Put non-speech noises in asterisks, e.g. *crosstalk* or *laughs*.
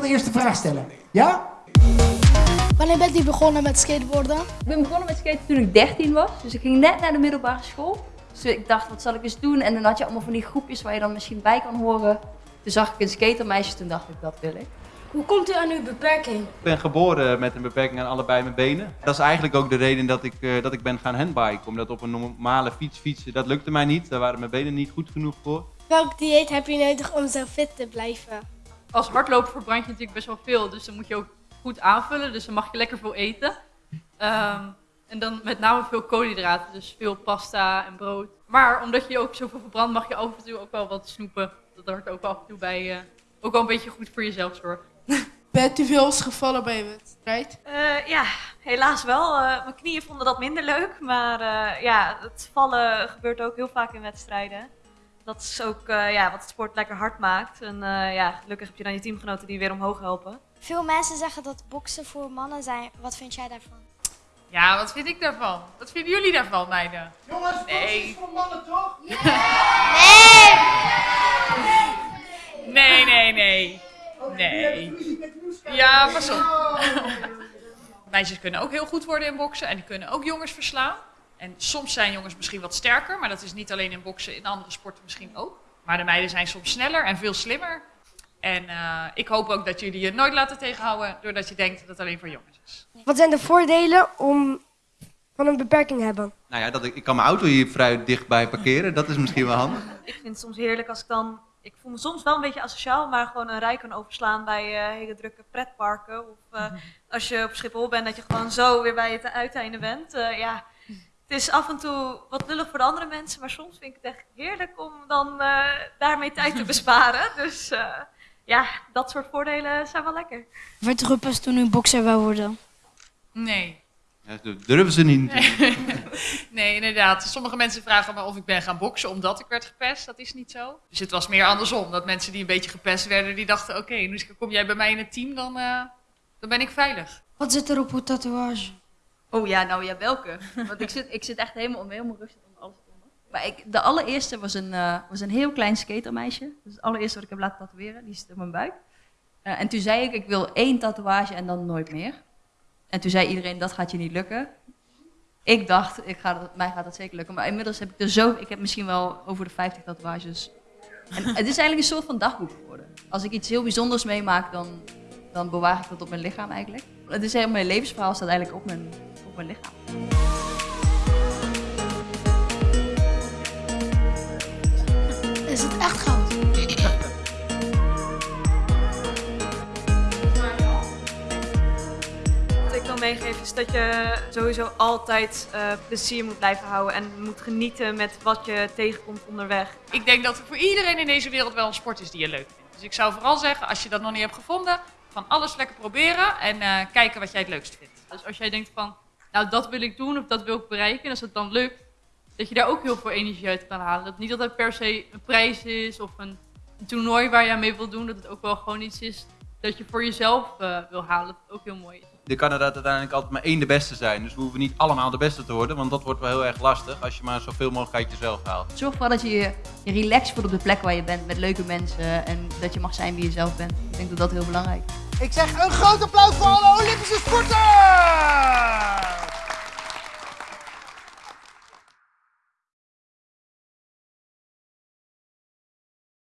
de eerste vraag stellen. Ja? Wanneer bent u begonnen met skateboarden? Ik ben begonnen met skaten toen ik 13 was. Dus ik ging net naar de middelbare school. Dus ik dacht, wat zal ik eens doen? En dan had je allemaal van die groepjes waar je dan misschien bij kan horen. Toen zag ik een skatermeisje, toen dacht ik, dat wil ik. Hoe komt u aan uw beperking? Ik ben geboren met een beperking aan allebei mijn benen. Dat is eigenlijk ook de reden dat ik, eh, dat ik ben gaan handbiken. Omdat op een normale fiets fietsen, dat lukte mij niet. Daar waren mijn benen niet goed genoeg voor. Welk dieet heb je nodig om zo fit te blijven? Als hardloper verbrand je natuurlijk best wel veel, dus dan moet je ook goed aanvullen. Dus dan mag je lekker veel eten. Ehm, en dan met name veel koolhydraten, dus veel pasta en brood. Maar omdat je ook zoveel verbrandt, mag je af en toe ook wel wat snoepen. Dat hoort ook af en toe bij. eh, ook wel een beetje goed voor jezelf zorgen. *laughs* Bent u veel eens gevallen bij een wedstrijd? Eh, ja, helaas wel. Eh, mijn knieën vonden dat minder leuk. Maar eh, ja, het vallen gebeurt ook heel vaak in wedstrijden. Dat is ook eh, ja, wat het sport lekker hard maakt. En eh, ja, gelukkig heb je dan je teamgenoten die je weer omhoog helpen. Veel mensen zeggen dat boksen voor mannen zijn. Wat vind jij daarvan? Ja, wat vind ik daarvan? Wat vinden jullie daarvan, meiden? Jongens, Nee. voor mannen toch? *laughs* Nee, nee, nee. Nee. Ja, pas op. *laughs* Meisjes kunnen ook heel goed worden in boksen en die kunnen ook jongens verslaan. En soms zijn jongens misschien wat sterker, maar dat is niet alleen in boksen, in andere sporten misschien ook. Maar de meiden zijn soms sneller en veel slimmer. En eh, ik hoop ook dat jullie je nooit laten tegenhouden doordat je denkt dat het alleen voor jongens is. Wat zijn de voordelen om van een beperking hebben? Nou ja, dat ik, ik kan mijn auto hier vrij dichtbij parkeren. Dat is misschien wel handig. *laughs* Ik vind het soms heerlijk als ik dan... Ik voel me soms wel een beetje asociaal, maar gewoon een rij kan overslaan bij eh, hele drukke pretparken. Of eh, als je op Schiphol bent, dat je gewoon zo weer bij het uiteinde bent. Eh, ja, het is af en toe wat lullig voor de andere mensen, maar soms vind ik het echt heerlijk om dan eh, daarmee tijd te *laughs* besparen. Dus eh, ja, dat soort voordelen zijn wel lekker. Werd gepest toen u bokser wou worden? Nee. Ja, dat durven ze niet. *laughs* Nee, inderdaad. Sommige mensen vragen me of ik ben gaan boksen omdat ik werd gepest. Dat is niet zo. Dus het was meer andersom. Dat mensen die een beetje gepest werden, die dachten... Oké, nu kom jij bij mij in het team, dan, eh, dan ben ik veilig. Wat zit er op uw tatoeage? Oh ja, nou ja, welke? Want ik zit, ik zit echt helemaal, helemaal rustig onder alles onder. Maar ik, de allereerste was een, eh, was een heel klein skatermeisje. Dat is het allereerste wat ik heb laten tatoeëren. Die zit op mijn buik. Eh, en toen zei ik, ik wil één tatoeage en dan nooit meer. En toen zei iedereen, dat gaat je niet lukken. Ik dacht, ik ga dat, mij gaat dat zeker lukken. Maar inmiddels heb ik er zo... Ik heb misschien wel over de 50 tatoeages. En het is eigenlijk een soort van dagboek geworden. Als ik iets heel bijzonders meemaak, dan, dan bewaar ik dat op mijn lichaam eigenlijk. Het is helemaal mijn levensverhaal staat eigenlijk op mijn, lichaam. Is het echt goud? Wat ik wil meegeven is dat je sowieso altijd eh, plezier moet blijven houden en moet genieten met wat je tegenkomt onderweg. Ik denk dat er voor iedereen in deze wereld wel een sport is die je leuk vindt. Dus ik zou vooral zeggen, als je dat nog niet hebt gevonden... van alles lekker proberen en eh, kijken wat jij het leukst vindt. Dus als jij denkt van, nou dat wil ik doen of dat wil ik bereiken, en als het dan lukt, dat je daar ook heel veel energie uit kan halen. Dat niet dat het per se een prijs is of een, een toernooi waar je aan mee wil doen, dat het ook wel gewoon iets is dat je voor jezelf eh, wil halen. Dat het ook heel mooi is. Er kan er uiteindelijk altijd maar één de beste zijn. Dus we hoeven niet allemaal de beste te worden. Want dat wordt wel heel erg lastig als je maar zoveel mogelijk uit jezelf haalt. Zorg vooral dat je je, je relaxed voelt op de plek waar je bent met leuke mensen en dat je mag zijn wie je zelf bent. Ik denk dat dat heel belangrijk is. Ik zeg een groot applaus voor alle Olympische sporters!